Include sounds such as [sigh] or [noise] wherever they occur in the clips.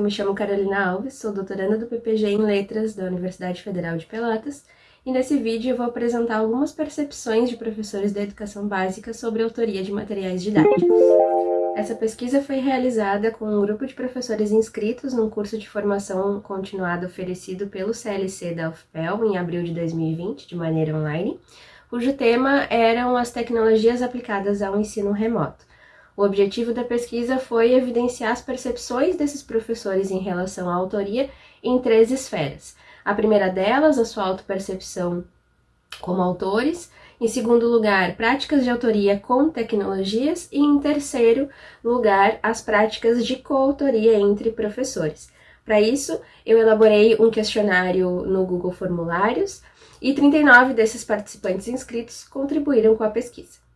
Eu me chamo Carolina Alves, sou doutoranda do PPG em Letras da Universidade Federal de Pelotas e nesse vídeo eu vou apresentar algumas percepções de professores da educação básica sobre autoria de materiais didáticos. Essa pesquisa foi realizada com um grupo de professores inscritos num curso de formação continuada oferecido pelo CLC da UFPEL em abril de 2020, de maneira online, cujo tema eram as tecnologias aplicadas ao ensino remoto. O objetivo da pesquisa foi evidenciar as percepções desses professores em relação à autoria em três esferas. A primeira delas, a sua autopercepção como autores, em segundo lugar, práticas de autoria com tecnologias e em terceiro lugar, as práticas de coautoria entre professores. Para isso, eu elaborei um questionário no Google Formulários e 39 desses participantes inscritos contribuíram com a pesquisa.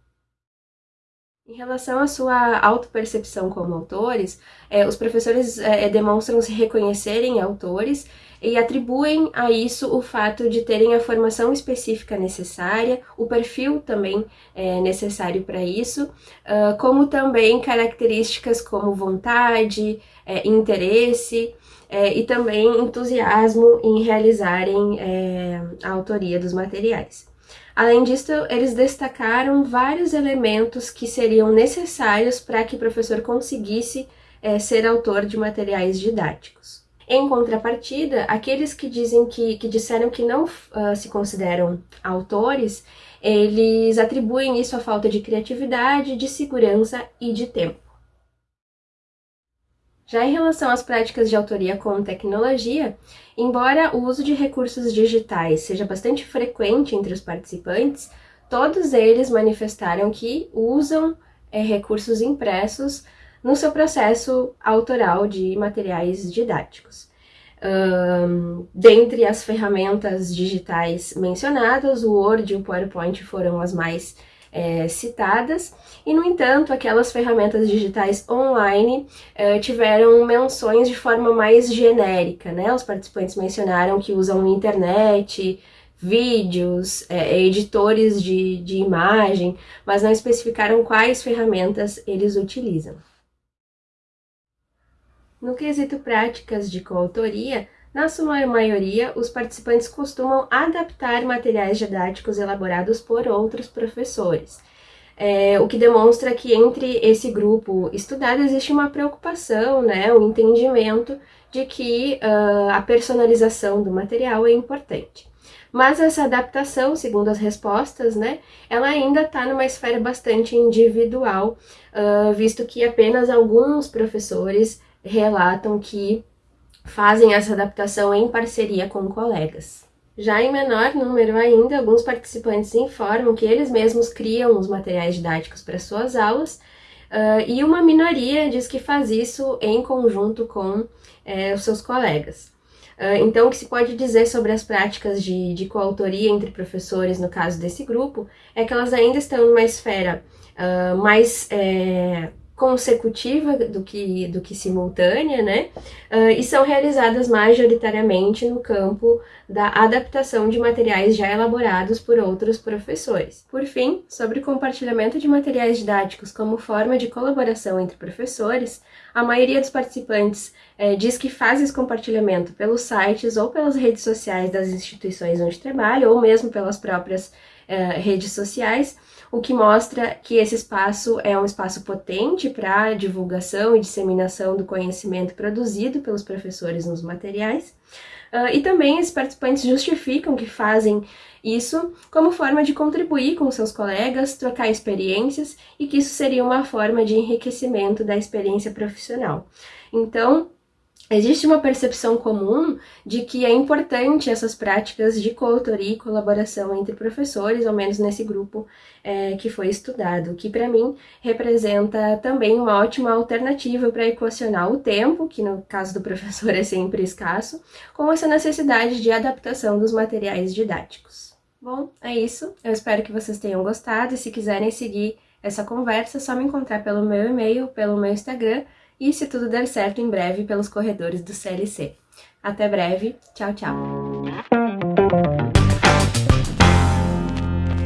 Em relação à sua autopercepção como autores, é, os professores é, demonstram se reconhecerem autores e atribuem a isso o fato de terem a formação específica necessária, o perfil também é necessário para isso, uh, como também características como vontade, é, interesse é, e também entusiasmo em realizarem é, a autoria dos materiais. Além disso, eles destacaram vários elementos que seriam necessários para que o professor conseguisse é, ser autor de materiais didáticos. Em contrapartida, aqueles que dizem que, que disseram que não uh, se consideram autores, eles atribuem isso à falta de criatividade, de segurança e de tempo. Já em relação às práticas de autoria com tecnologia, embora o uso de recursos digitais seja bastante frequente entre os participantes, todos eles manifestaram que usam é, recursos impressos no seu processo autoral de materiais didáticos. Um, dentre as ferramentas digitais mencionadas, o Word e o PowerPoint foram as mais é, citadas, e no entanto aquelas ferramentas digitais online é, tiveram menções de forma mais genérica, né? Os participantes mencionaram que usam internet, vídeos, é, editores de, de imagem, mas não especificaram quais ferramentas eles utilizam. No quesito práticas de coautoria, na sua maioria, os participantes costumam adaptar materiais didáticos elaborados por outros professores, é, o que demonstra que entre esse grupo estudado existe uma preocupação, né, o um entendimento de que uh, a personalização do material é importante. Mas essa adaptação, segundo as respostas, né, ela ainda está numa esfera bastante individual, uh, visto que apenas alguns professores relatam que fazem essa adaptação em parceria com colegas. Já em menor número ainda, alguns participantes informam que eles mesmos criam os materiais didáticos para suas aulas, uh, e uma minoria diz que faz isso em conjunto com eh, os seus colegas. Uh, então, o que se pode dizer sobre as práticas de, de coautoria entre professores, no caso desse grupo, é que elas ainda estão numa esfera uh, mais é, consecutiva do que, do que simultânea, né? Uh, e são realizadas majoritariamente no campo da adaptação de materiais já elaborados por outros professores. Por fim, sobre compartilhamento de materiais didáticos como forma de colaboração entre professores, a maioria dos participantes eh, diz que faz esse compartilhamento pelos sites ou pelas redes sociais das instituições onde trabalha, ou mesmo pelas próprias eh, redes sociais, o que mostra que esse espaço é um espaço potente para divulgação e disseminação do conhecimento produzido pelos professores nos materiais. Uh, e também os participantes justificam que fazem isso como forma de contribuir com seus colegas, trocar experiências e que isso seria uma forma de enriquecimento da experiência profissional. Então, Existe uma percepção comum de que é importante essas práticas de coautoria e colaboração entre professores, ao menos nesse grupo é, que foi estudado, que para mim representa também uma ótima alternativa para equacionar o tempo, que no caso do professor [laughs] é sempre escasso, com essa necessidade de adaptação dos materiais didáticos. Bom, é isso. Eu espero que vocês tenham gostado e se quiserem seguir essa conversa, é só me encontrar pelo meu e-mail, pelo meu Instagram, e, se tudo der certo, em breve pelos corredores do CLC. Até breve, tchau, tchau!